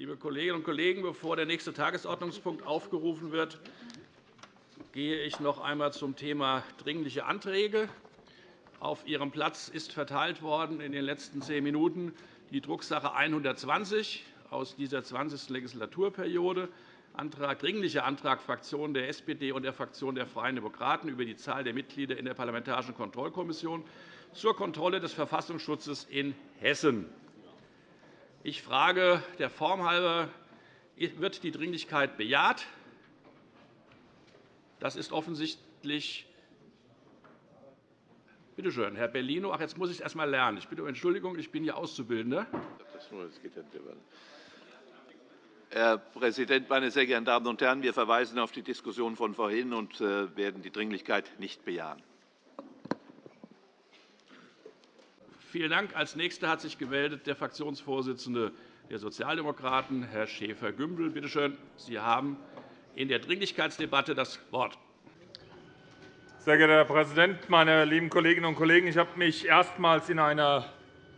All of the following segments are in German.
Liebe Kolleginnen und Kollegen, bevor der nächste Tagesordnungspunkt aufgerufen wird, gehe ich noch einmal zum Thema Dringliche Anträge. Auf Ihrem Platz ist verteilt worden in den letzten zehn Minuten die Drucksache 120 aus dieser 20. Legislaturperiode. Antrag, Dringlicher Antrag Fraktion der SPD und der Fraktion der Freien Demokraten über die Zahl der Mitglieder in der Parlamentarischen Kontrollkommission zur Kontrolle des Verfassungsschutzes in Hessen. Ich frage der Form halber, wird die Dringlichkeit bejaht? Das ist offensichtlich Bitte schön, Herr Bellino. Ach, jetzt muss ich es erst einmal lernen. Ich bitte um Entschuldigung, ich bin hier Auszubildender. Herr Präsident, meine sehr geehrten Damen und Herren! Wir verweisen auf die Diskussion von vorhin und äh, werden die Dringlichkeit nicht bejahen. Vielen Dank. Als Nächster hat sich gemeldet der Fraktionsvorsitzende der Sozialdemokraten, Herr Schäfer-Gümbel. Bitte schön, Sie haben in der Dringlichkeitsdebatte das Wort. Sehr geehrter Herr Präsident, meine lieben Kolleginnen und Kollegen! Ich habe mich erstmals in einer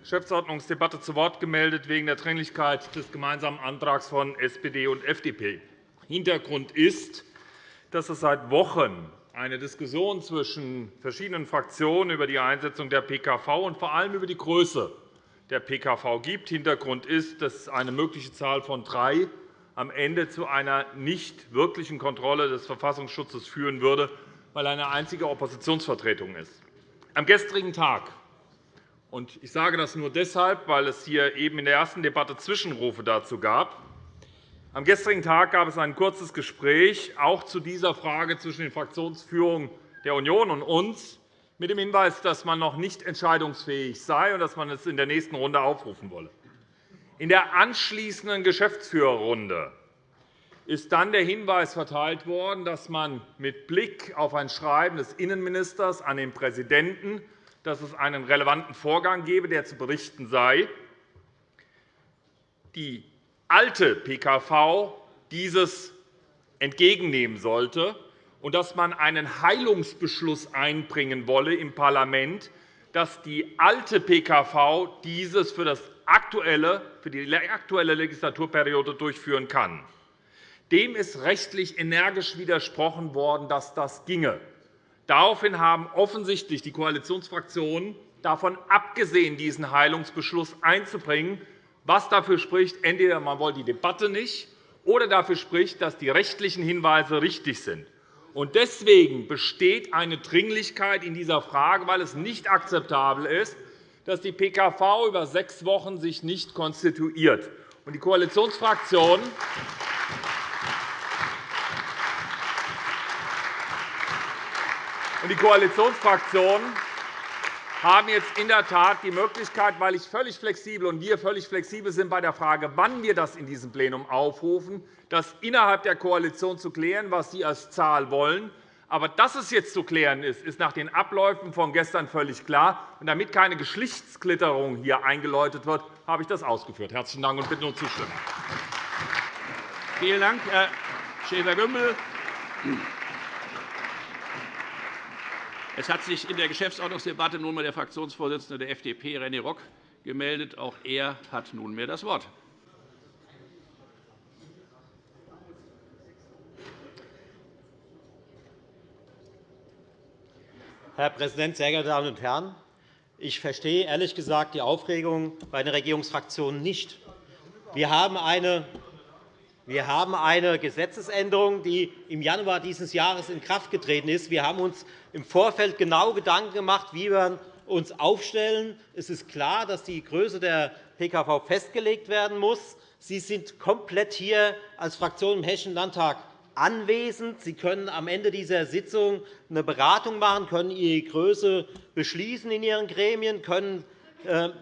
Geschäftsordnungsdebatte zu Wort gemeldet wegen der Dringlichkeit des gemeinsamen Antrags von SPD und FDP. Hintergrund ist, dass es seit Wochen eine Diskussion zwischen verschiedenen Fraktionen über die Einsetzung der PKV und vor allem über die Größe der PKV gibt. Hintergrund ist, dass eine mögliche Zahl von drei am Ende zu einer nicht wirklichen Kontrolle des Verfassungsschutzes führen würde, weil eine einzige Oppositionsvertretung ist. Am gestrigen Tag ich sage das nur deshalb, weil es hier eben in der ersten Debatte Zwischenrufe dazu gab. Am gestrigen Tag gab es ein kurzes Gespräch auch zu dieser Frage zwischen den Fraktionsführungen der Union und uns mit dem Hinweis, dass man noch nicht entscheidungsfähig sei und dass man es in der nächsten Runde aufrufen wolle. In der anschließenden Geschäftsführerrunde ist dann der Hinweis verteilt worden, dass man mit Blick auf ein Schreiben des Innenministers an den Präsidenten, dass es einen relevanten Vorgang gebe, der zu berichten sei, die alte PKV dieses entgegennehmen sollte und dass man einen Heilungsbeschluss einbringen wolle im Parlament, dass die alte PKV dieses für, das aktuelle, für die aktuelle Legislaturperiode durchführen kann. Dem ist rechtlich energisch widersprochen worden, dass das ginge. Daraufhin haben offensichtlich die Koalitionsfraktionen davon abgesehen, diesen Heilungsbeschluss einzubringen, was dafür spricht, entweder man wollte die Debatte nicht oder dafür spricht, dass die rechtlichen Hinweise richtig sind. Deswegen besteht eine Dringlichkeit in dieser Frage, weil es nicht akzeptabel ist, dass die PKV über sechs Wochen sich nicht konstituiert. Die Koalitionsfraktionen die Koalitionsfraktionen haben jetzt in der Tat die Möglichkeit, weil ich völlig flexibel und wir völlig flexibel sind bei der Frage, wann wir das in diesem Plenum aufrufen, das innerhalb der Koalition zu klären, was Sie als Zahl wollen. Aber dass es jetzt zu klären ist, ist nach den Abläufen von gestern völlig klar. Und damit keine Geschlechtsklitterung hier eingeläutet wird, habe ich das ausgeführt. Herzlichen Dank und bitte um Zustimmung. Vielen Dank, Herr Schäfer-Gümbel. Es hat sich in der Geschäftsordnungsdebatte nunmehr der Fraktionsvorsitzende der FDP, René Rock, gemeldet. Auch er hat nunmehr das Wort. Herr Präsident, sehr geehrte Damen und Herren! Ich verstehe ehrlich gesagt die Aufregung bei den Regierungsfraktionen nicht. Wir haben eine wir haben eine Gesetzesänderung, die im Januar dieses Jahres in Kraft getreten ist. Wir haben uns im Vorfeld genau Gedanken gemacht, wie wir uns aufstellen. Es ist klar, dass die Größe der PKV festgelegt werden muss. Sie sind komplett hier als Fraktion im Hessischen Landtag anwesend. Sie können am Ende dieser Sitzung eine Beratung machen, können Ihre Größe beschließen in Ihren Gremien, können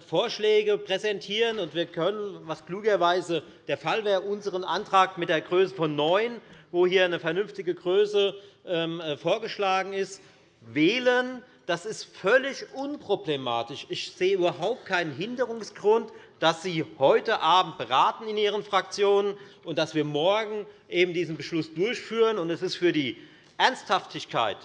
Vorschläge präsentieren. und Wir können, was klugerweise der Fall wäre, unseren Antrag mit der Größe von 9, wo hier eine vernünftige Größe ähm, äh, vorgeschlagen ist, wählen. Das ist völlig unproblematisch. Ich sehe überhaupt keinen Hinderungsgrund, dass Sie heute Abend beraten in Ihren Fraktionen und dass wir morgen eben diesen Beschluss durchführen. Es ist für die Ernsthaftigkeit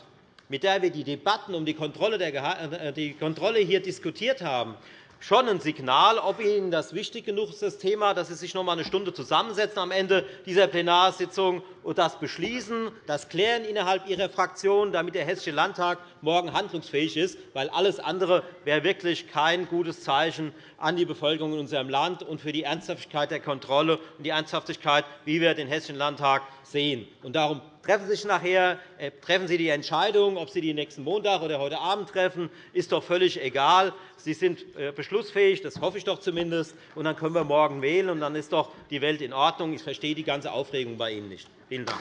mit der wir die Debatten um die Kontrolle, äh, Kontrolle hier diskutiert haben, schon ein Signal, ob Ihnen das wichtig genug ist, das Thema, dass Sie sich noch einmal eine Stunde zusammensetzen am Ende dieser Plenarsitzung und das beschließen, das klären innerhalb Ihrer Fraktion, damit der Hessische Landtag morgen handlungsfähig ist, weil alles andere wäre wirklich kein gutes Zeichen an die Bevölkerung in unserem Land und für die Ernsthaftigkeit der Kontrolle und die Ernsthaftigkeit, wie wir den Hessischen Landtag sehen. Darum treffen Sie sich nachher, äh, treffen Sie die Entscheidung, ob Sie die nächsten Montag oder heute Abend treffen, ist doch völlig egal. Sie sind äh, beschlussfähig, das hoffe ich doch zumindest, und dann können wir morgen wählen, und dann ist doch die Welt in Ordnung. Ich verstehe die ganze Aufregung bei Ihnen nicht. Vielen Dank.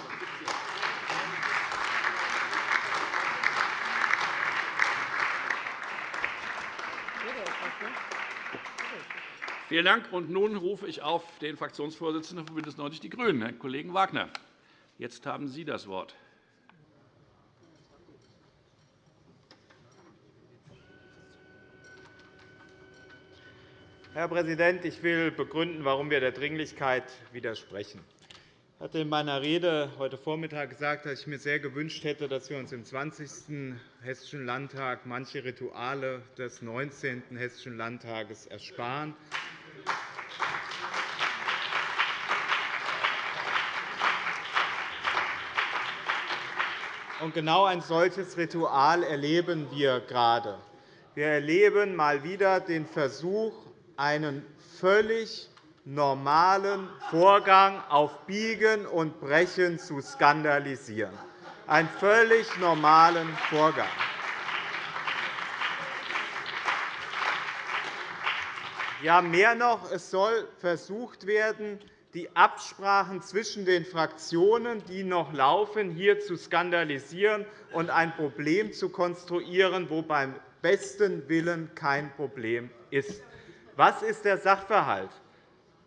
Vielen Dank. Und nun rufe ich auf den Fraktionsvorsitzenden von BÜNDNIS 90 die GRÜNEN, Herrn Kollegen Wagner. Jetzt haben Sie das Wort. Herr Präsident, ich will begründen, warum wir der Dringlichkeit widersprechen. Ich hatte in meiner Rede heute Vormittag gesagt, dass ich mir sehr gewünscht hätte, dass wir uns im 20. Hessischen Landtag manche Rituale des 19. Hessischen Landtages ersparen. Und genau ein solches Ritual erleben wir gerade. Wir erleben mal wieder den Versuch, einen völlig normalen Vorgang auf Biegen und Brechen zu skandalisieren. Einen völlig normalen Vorgang. Ja, mehr noch, es soll versucht werden, die Absprachen zwischen den Fraktionen, die noch laufen, hier zu skandalisieren und ein Problem zu konstruieren, wo beim besten Willen kein Problem ist. Was ist der Sachverhalt?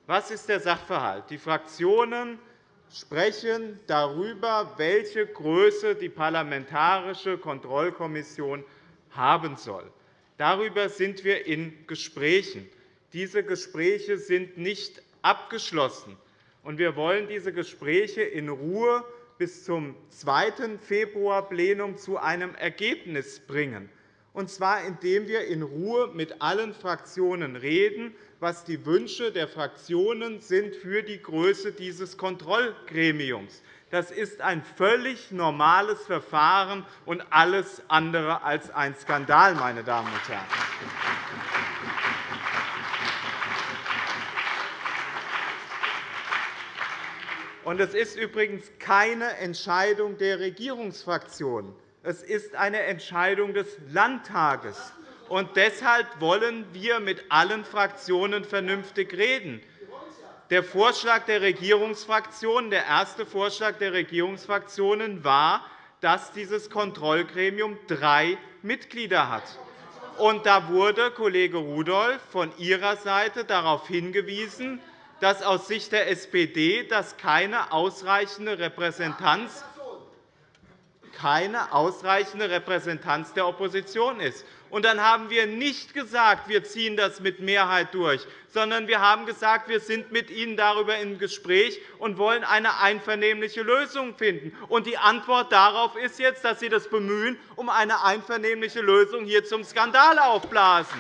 Was ist der Sachverhalt? Die Fraktionen sprechen darüber, welche Größe die Parlamentarische Kontrollkommission haben soll. Darüber sind wir in Gesprächen. Diese Gespräche sind nicht abgeschlossen. Wir wollen diese Gespräche in Ruhe bis zum 2. Februar-Plenum zu einem Ergebnis bringen, und zwar indem wir in Ruhe mit allen Fraktionen reden, was die Wünsche der Fraktionen sind für die Größe dieses Kontrollgremiums. Das ist ein völlig normales Verfahren und alles andere als ein Skandal, meine Damen und Herren. es ist übrigens keine Entscheidung der Regierungsfraktionen. Es ist eine Entscheidung des Landtages. Und deshalb wollen wir mit allen Fraktionen vernünftig reden. Der Vorschlag der Regierungsfraktionen, der erste Vorschlag der Regierungsfraktionen war, dass dieses Kontrollgremium drei Mitglieder hat. Und da wurde Kollege Rudolph von Ihrer Seite darauf hingewiesen, dass aus Sicht der SPD das keine ausreichende Repräsentanz keine ausreichende Repräsentanz der Opposition ist. Und dann haben wir nicht gesagt, wir ziehen das mit Mehrheit durch, sondern wir haben gesagt, wir sind mit Ihnen darüber im Gespräch und wollen eine einvernehmliche Lösung finden. Und die Antwort darauf ist jetzt, dass Sie das bemühen, um eine einvernehmliche Lösung hier zum Skandal aufblasen.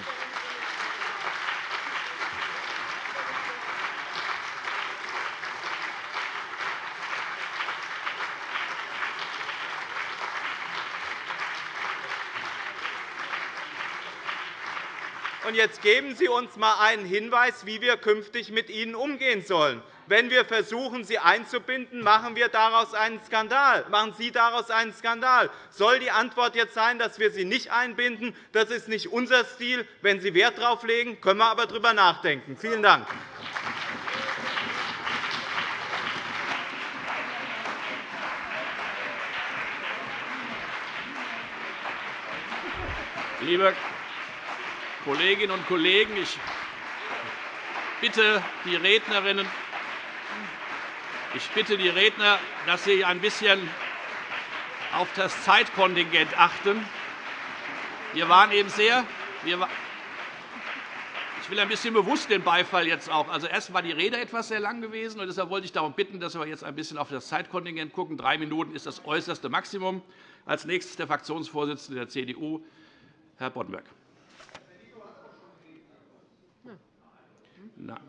Jetzt geben Sie uns einmal einen Hinweis, wie wir künftig mit Ihnen umgehen sollen. Wenn wir versuchen, Sie einzubinden, machen wir daraus einen Skandal. Machen Sie daraus einen Skandal. Soll die Antwort jetzt sein, dass wir Sie nicht einbinden? Das ist nicht unser Stil. Wenn Sie Wert darauf legen, können wir aber darüber nachdenken. Vielen Dank. Liebe Kolleginnen und Kollegen, ich bitte die Rednerinnen, ich bitte die Redner, dass Sie ein bisschen auf das Zeitkontingent achten. Wir waren eben sehr, ich will ein bisschen bewusst den Beifall jetzt auch. Also erst war die Rede etwas sehr lang gewesen, und deshalb wollte ich darum bitten, dass wir jetzt ein bisschen auf das Zeitkontingent gucken. Drei Minuten ist das äußerste Maximum. Als nächstes der Fraktionsvorsitzende der CDU, Herr Boddenberg. Na.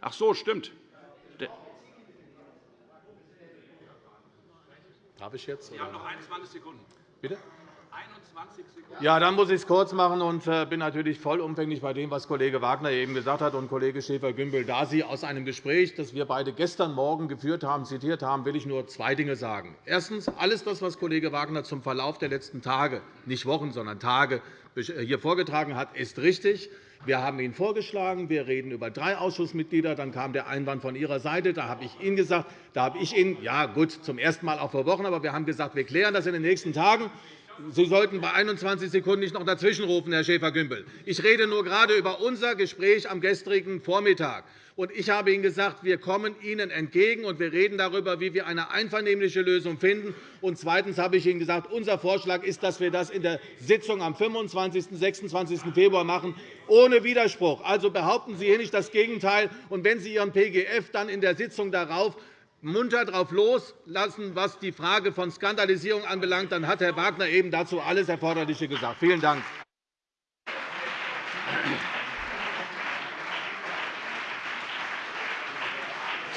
Ach so, stimmt. Darf ich jetzt? Sie haben noch 21 Sekunden. Bitte? 21 Sekunden. Ja, dann muss ich es kurz machen und äh, bin natürlich vollumfänglich bei dem, was Kollege Wagner eben gesagt hat und Kollege Schäfer-Gümbel. Da Sie aus einem Gespräch, das wir beide gestern Morgen geführt haben, zitiert haben, will ich nur zwei Dinge sagen. Erstens. Alles das, was Kollege Wagner zum Verlauf der letzten Tage, nicht Wochen, sondern Tage, hier vorgetragen hat, ist richtig. Wir haben ihn vorgeschlagen. Wir reden über drei Ausschussmitglieder. Dann kam der Einwand von Ihrer Seite. Da habe ich Ihnen gesagt, da habe ich Ihnen, ja gut, zum ersten Mal auch vor Wochen, aber wir haben gesagt, wir klären das in den nächsten Tagen. Sie sollten bei 21 Sekunden nicht noch dazwischenrufen, Herr Schäfer-Gümbel. Ich rede nur gerade über unser Gespräch am gestrigen Vormittag. Ich habe Ihnen gesagt, wir kommen Ihnen entgegen, und wir reden darüber, wie wir eine einvernehmliche Lösung finden. Und zweitens habe ich Ihnen gesagt, unser Vorschlag ist, dass wir das in der Sitzung am 25. und 26. Februar machen, ohne Widerspruch. Also behaupten Sie hier nicht das Gegenteil. Und wenn Sie Ihren PGF dann in der Sitzung darauf munter darauf loslassen, was die Frage von Skandalisierung anbelangt, dann hat Herr Wagner eben dazu alles Erforderliche gesagt. Vielen Dank.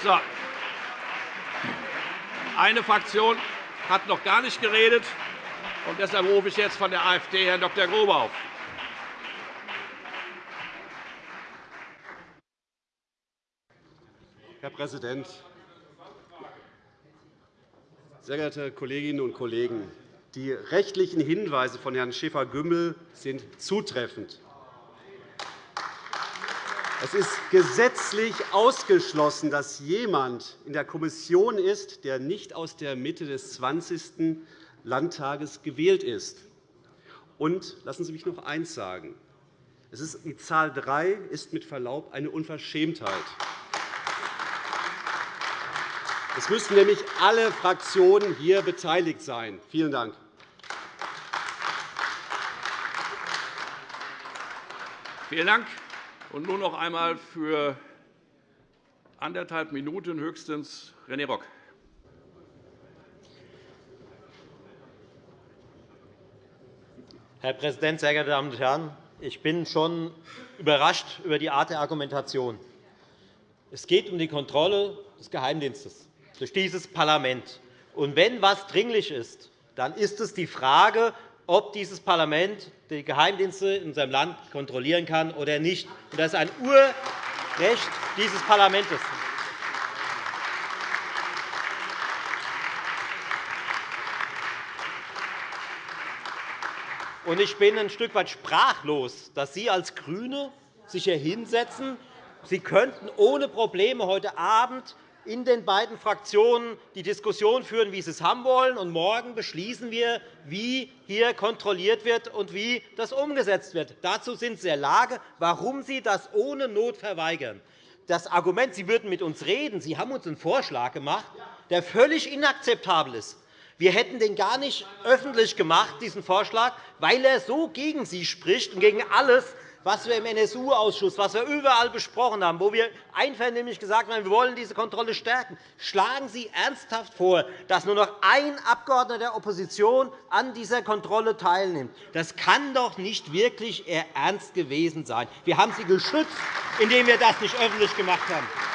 So. Eine Fraktion hat noch gar nicht geredet. Und deshalb rufe ich jetzt von der AfD Herrn Dr. Grobe auf. Herr Präsident, sehr geehrte Kolleginnen und Kollegen! Die rechtlichen Hinweise von Herrn Schäfer-Gümbel sind zutreffend. Es ist gesetzlich ausgeschlossen, dass jemand in der Kommission ist, der nicht aus der Mitte des 20. Landtages gewählt ist. Und lassen Sie mich noch eines sagen. die Zahl 3 ist mit Verlaub eine Unverschämtheit. Es müssen nämlich alle Fraktionen hier beteiligt sein. Vielen Dank. Vielen Dank. Und nun noch einmal für anderthalb Minuten höchstens René Rock. Herr Präsident, sehr geehrte Damen und Herren! Ich bin schon überrascht über die Art der Argumentation. Es geht um die Kontrolle des Geheimdienstes durch dieses Parlament. Und wenn etwas dringlich ist, dann ist es die Frage, ob dieses Parlament die Geheimdienste in unserem Land kontrollieren kann oder nicht. Das ist ein Urrecht dieses Parlaments. Ich bin ein Stück weit sprachlos, dass Sie als GRÜNE sich hier hinsetzen. Sie könnten ohne Probleme heute Abend in den beiden Fraktionen die Diskussion führen, wie sie es haben wollen. Und morgen beschließen wir, wie hier kontrolliert wird und wie das umgesetzt wird. Dazu sind Sie in der Lage. Warum Sie das ohne Not verweigern? Das Argument, Sie würden mit uns reden, Sie haben uns einen Vorschlag gemacht, der völlig inakzeptabel ist. Wir hätten den gar nicht öffentlich gemacht, diesen Vorschlag, weil er so gegen Sie spricht und gegen alles, was wir im NSU-Ausschuss, was wir überall besprochen haben, wo wir einvernehmlich gesagt haben, wir wollen diese Kontrolle stärken, schlagen Sie ernsthaft vor, dass nur noch ein Abgeordneter der Opposition an dieser Kontrolle teilnimmt. Das kann doch nicht wirklich Ihr Ernst gewesen sein. Wir haben Sie geschützt, indem wir das nicht öffentlich gemacht haben.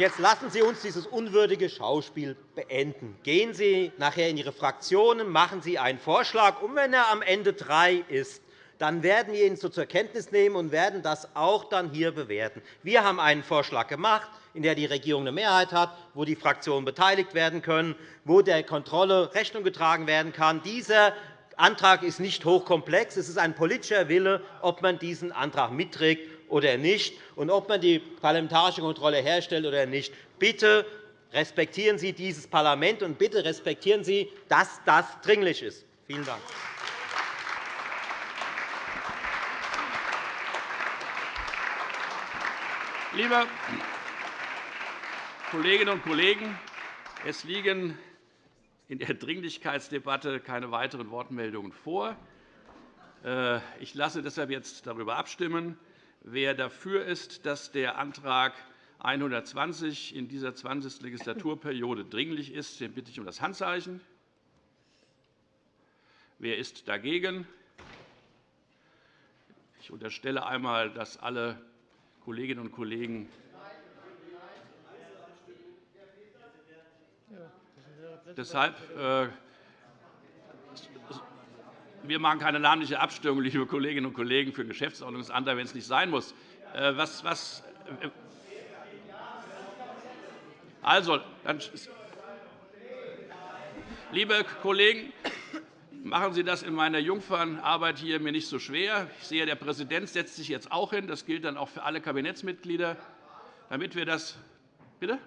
Jetzt lassen Sie uns dieses unwürdige Schauspiel beenden. Gehen Sie nachher in Ihre Fraktionen, machen Sie einen Vorschlag. Und wenn er am Ende drei ist, dann werden wir ihn so zur Kenntnis nehmen und werden das auch dann hier bewerten. Wir haben einen Vorschlag gemacht, in dem die Regierung eine Mehrheit hat, wo die Fraktionen beteiligt werden können, wo der Kontrolle Rechnung getragen werden kann. Dieser Antrag ist nicht hochkomplex. Es ist ein politischer Wille, ob man diesen Antrag mitträgt oder nicht und ob man die parlamentarische Kontrolle herstellt oder nicht. Bitte respektieren Sie dieses Parlament, und bitte respektieren Sie, dass das dringlich ist. Vielen Dank. Liebe Kolleginnen und Kollegen, es liegen in der Dringlichkeitsdebatte keine weiteren Wortmeldungen vor. Äh, ich lasse deshalb jetzt darüber abstimmen, wer dafür ist, dass der Antrag 120 in dieser 20. Legislaturperiode dringlich ist, den bitte ich um das Handzeichen. Wer ist dagegen? Ich unterstelle einmal, dass alle Kolleginnen und Kollegen Deshalb, äh, wir machen keine namentliche Abstimmung, liebe Kolleginnen und Kollegen, für Geschäftsordnungsantrag, wenn es nicht sein muss. Äh, was, was, äh, also, dann, liebe Kollegen, machen Sie das in meiner Jungfernarbeit hier mir nicht so schwer. Ich sehe, der Präsident setzt sich jetzt auch hin. Das gilt dann auch für alle Kabinettsmitglieder, damit wir das bitte.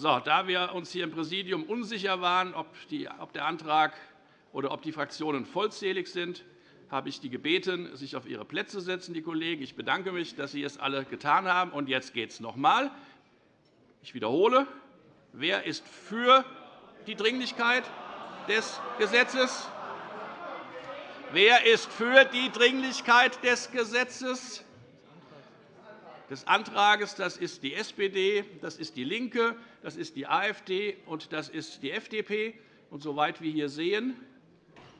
So, da wir uns hier im Präsidium unsicher waren, ob, der Antrag oder ob die Fraktionen vollzählig sind, habe ich die gebeten, sich auf ihre Plätze zu setzen, die Kollegen. Ich bedanke mich, dass Sie es alle getan haben. Und jetzt geht es noch einmal. Ich wiederhole. Wer ist für die Dringlichkeit des Gesetzes? Wer ist für die Dringlichkeit des Gesetzes? Des Antrags. Das ist die SPD, das ist DIE LINKE, das ist die AfD und das ist die FDP. Und soweit wir hier sehen,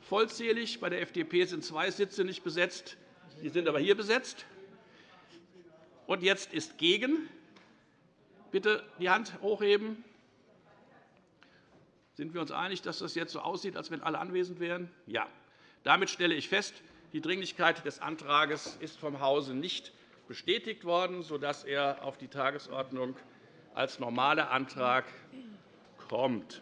vollzählig. Bei der FDP sind zwei Sitze nicht besetzt. Die sind aber hier besetzt. Und jetzt ist gegen. Bitte die Hand hochheben. Sind wir uns einig, dass das jetzt so aussieht, als wenn alle anwesend wären? Ja. Damit stelle ich fest, die Dringlichkeit des Antrags ist vom Hause nicht bestätigt worden, sodass er auf die Tagesordnung als normaler Antrag kommt.